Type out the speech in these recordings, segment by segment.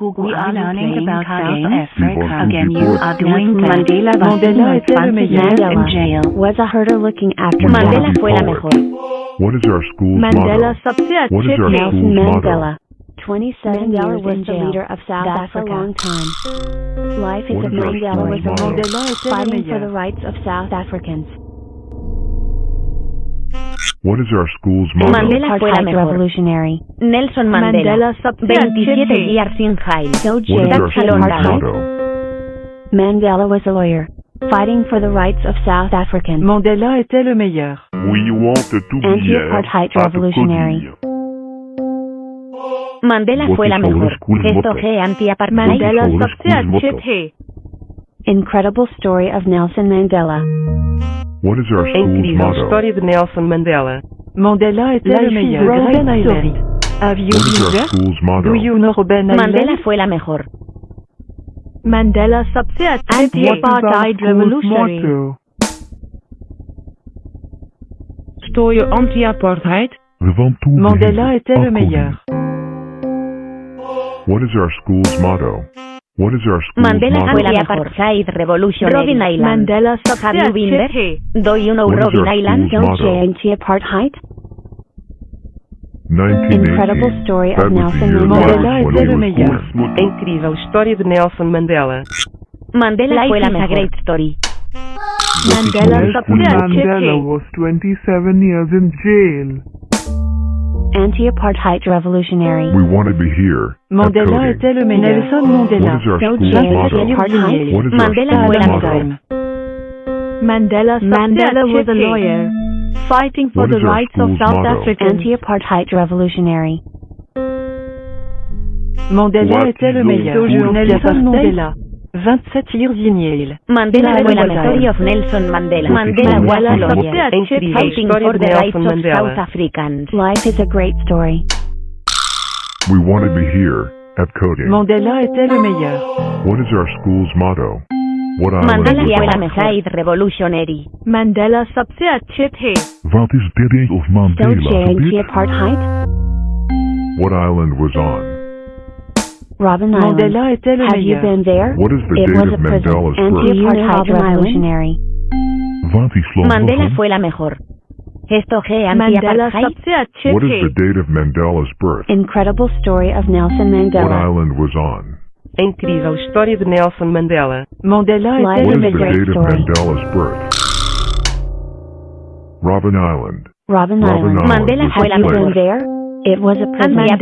Google we are learning about South Africa. Again, you are doing Mandela Mandela es el. Was a herder looking after Mandela fue la mejor. What is our school's Mandela subset. What is our school's Mandela. 27 Mandela was the leader of South That's Africa. a long time. Life is of Mandela was a Mandela fighting for the rights of South Africans. What is our school's motto? Mandela fue la mejor. Revolutionary. Nelson Mandela. Mandela 27 years in jail. So What is our school's motto? Mandela was a lawyer. Fighting for the rights of South Africans. Mandela était le meilleur. We want to be Anti-apartheid revolutionary. Mandela fue la mejor. Esto es anti-apartheid. Mandela Incredible story of Nelson Mandela. What is our school's Incrível motto? história de Nelson Mandela. Mandela était Life le is meilleur. Robben Great Island. story. Have you What is been our there? school's motto? Do you know Robben Mandela Island? fue la mejor. Mandela सबसे अच्छे थे Apartheid revolutionary. Stoor je anti-apartheid? Van toe Mandela était le afkoming. meilleur. What is our school's motto? What is our school's Mandela Escuela Apartheid Revolution Robben Island. Mandela Have you been there? Do you know what Robben Island? Don't change apartheid. Incredible story of Nelson Mandela. É incrível história de Nelson Mandela. Mandela Life a great story. Mandela, Mandela was 27 years in jail. Anti-apartheid revolutionary. We wanted to be here. Mandela était le meilleur. Nelson Mandela. What is Mandela was an Mandela, Mandela was a lawyer, fighting for the rights of South African anti-apartheid revolutionary. Mandela était le meilleur. Nelson Mandela. 27 years in Yale. Mandela Life fue la was mejor. Island. Story of Nelson Mandela. What is Mandela our was a school's lawyer. motto? Incrível Fighting história for de the rights Nelson of Mandela. South Africans. Life is a great story. We want to be here at Coding. Mandela était le meilleur. What is our school's motto? What island Mandela was fue la on? mejor. Apartheid revolutionary. Mandela सबसे अच्छे थे Wat is de day of Don't Mandela change gebied? anti-apartheid. What island was on? Robben Island. Mandela est Have you been there? What is the it date was of Mandela's birth? You know Mandela fue la mejor. Esto What is the date of Mandela's birth? Incredible story of Nelson Mandela. What island was on? A incrível história de Nelson Mandela. Mandela é What is the date of Mandela's birth? Robben Island. Robin, Robben Island. Island. Mandela fue la mejor. It was a privilege.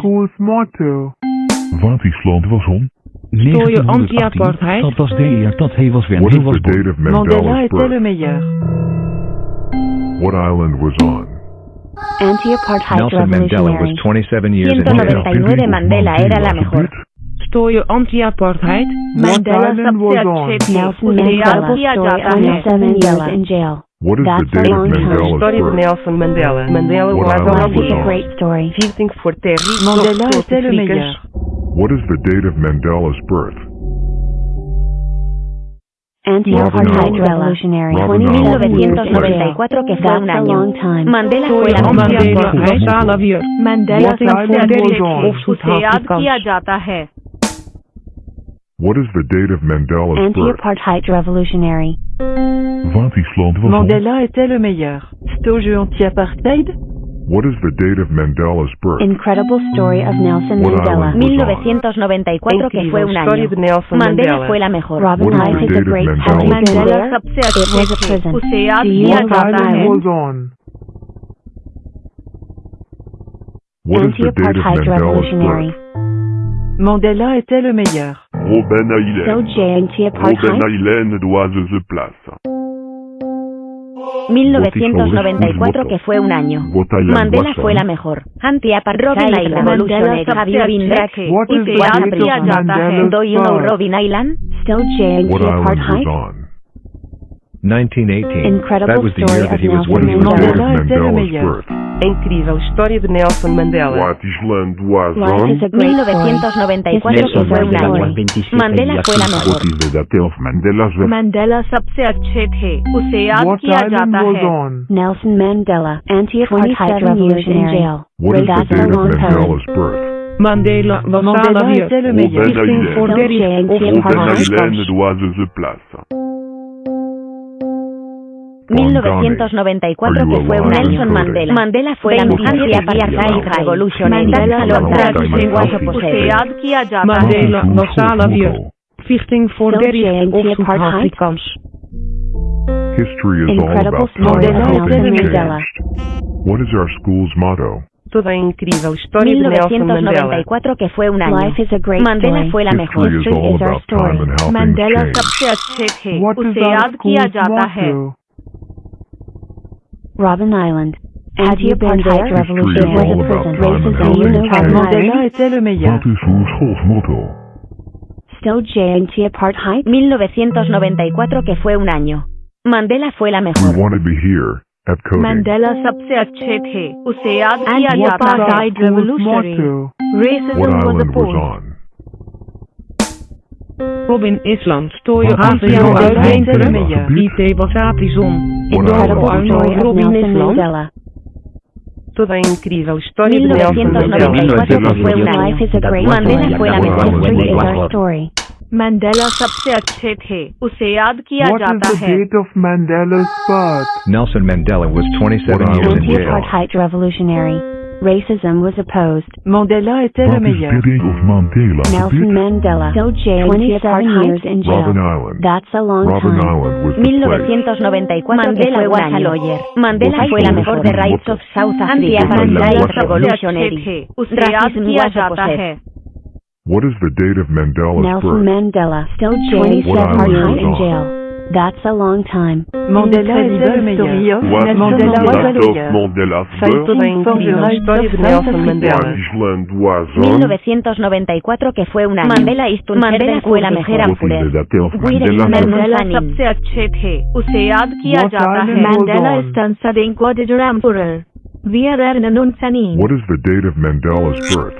Cool motto. Watisland was om. 1918, dat was de eer dat hij was when he was de Mandela Mandela's. What island was on? Anti-apartheid Nelson Mandela was 27 years in jail. Mandela era la mejor. Anti-apartheid. Mandela was on. Nelson Mandela was 27 years in jail. What is That's the date of Mandela's story birth? of Nelson Mandela. Mandela what was a well, great story. Visiting for Terry. Mandela is le meilleur. What is the date of Mandela's birth? Anti-apartheid revolutionary. 1994 que fue un año. Mandela fue la Mandela fue What is the date of Mandela's birth? Anti-apartheid revolutionary. Mandela était le meilleur. Anti-apartheid What is the date of Mandela's birth? Incredible story of Nelson Mandela. 1994, que fue un año. Mandela fue la mejor. Robin Life is a great Mandela, Mandela it was prison. On. What is the date of Mandela's birth? Mandela était le meilleur. Robin Island. Robin Island was the place. 1994 que fue un año. Mandela fue la mejor. Antiapa Robin Island Revolutionary Have you been back? What is Robin Island? You know Robin Island? Still jailed apartheid? 1918. Incredible that was the story year that of he was Nelson What is winning the the date war. of Mandela était le Mandela's meilleur. birth? Incrível história de Nelson Mandela. What is land was Life is on? a great story. 1994 History que is fue a un story. año. Mandela fue la mejor. What is the date of Mandela's birth? Mandela सबसे अच्छे थे उसे याद What किया island जाता was है on? Nelson Mandela. Anti-apartheid 27 revolution in years in jail. What is the That's a date of long time. Mandela's birth? Mandela was Mandela Salavier. était le meilleur. Robben Stichting for Island. Derry 1994 que fue un Nelson Nelson Mandela. Mandela fue la mejor apartheid revolutionary. Mandela That's how long was that the was most possible. Mandela was Salavier. Stichting for Still Derry Jane of Apartheid. Zuid-Afrikaans. History is all Incredible about story times of how Nelson things Mandela. changed. What is our school's motto? Toda a incrível história de Nelson Mandela. 1994 que fue un año. Life is a great Mandela story. fue la mejor. History is History all is our about story. time and how Mandela things changed. सबसे अच्छे थे What is उसे our याद किया school's जाता है motto? Robben Island. Have you been there? Revolution It was is all a about prison. time and Racism, how you know things Robben change. Mandela Island. était le meilleur. What is uw schoolsmotto? Still J&T Apartheid. 1994 que fue un año. Mandela fue la We mejor. want to be here at coding. Mandela सबसे अच्छे थे उसे याद And किया what जाता is our है school's revolutionary motto? What racism was island was opposed on? Robin Island stooie Wat af is en er toe aan uit. de le hand? meilleur. IT was Atison. What Incredible island was story on? of Robin Nelson Island. Mandela. Toda a incrível história de Nelson Mandela. 1994 que fue un año. Life is a great Mandela story. fue la What mejor. island History is was our on? story. Mandela सबसे अच्छे थे उसे याद किया What is जाता the है date of Mandela's birth? Nelson Mandela was 27 What years in island was jail. on? Apartheid revolutionary. Racism was opposed. Mandela était Not le meilleur. Mandela. Nelson Mandela. So jail 27 years in jail. Robben Island. That's a long Robin time. Island was 1994 Mandela fue Wasaloyer. Mandela fue la mejor de Rights of South Africa. Rights Revolutionary. Racism was opposed. What is the date of Mandela's Nelson birth? Mandela. Still jail. 27 years in jail. That's a long time. Mandela était le meilleur. What is Mandela the was a date of lawyer. Mandela's Toda birth? a incrível história de Nelson Mandela. What island was on? 1994 que fue un año. Mandela is Mandela fue la mejor. What is the date of Wait a Mandela's minute. birth? Mandela Sanin. सबसे अच्छे थे उसे याद किया What जाता island है was Mandela on? is studying Quadrilateral Emperor Wir erinnern uns an ihn What is the date of Mandela's birth?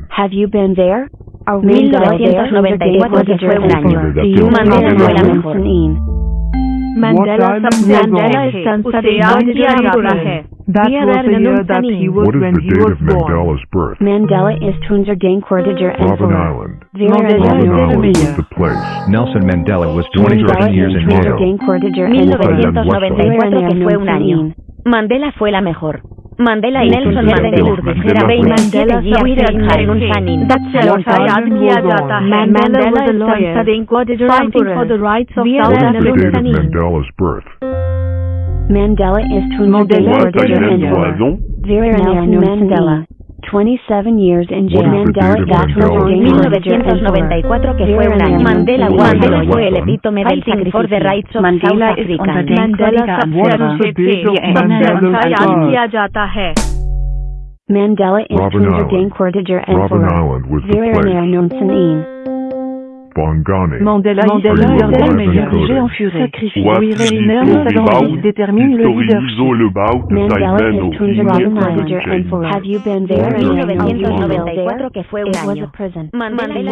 Have you been there? 1994 Mandela. Mandela, is that he was what is the date of Mandela's birth? Mandela is and the place. Nelson Mandela was 27 years in jail. 1994. Mandela fue la mejor on? है Mandela was a Mandela lawyer studying for the rights of Wir What is erinnern the uns date an of ihn Mandela's birth? Mandela is Tunja Mandela What Courtier island Emperor. was Mandela. 27 years in jail. Mandela got in 1994. Mandela, Mandela fue el epítome del sacrificio de rights of Mandela South Africa. Mandela Mandela Mandela in Tunja Dane Cortager and Robben Island was the. Mandela, Mandela est en furie. Détermine le leader. Mandela Manager and for Have you been there? 1994 que fue un año. Mandela.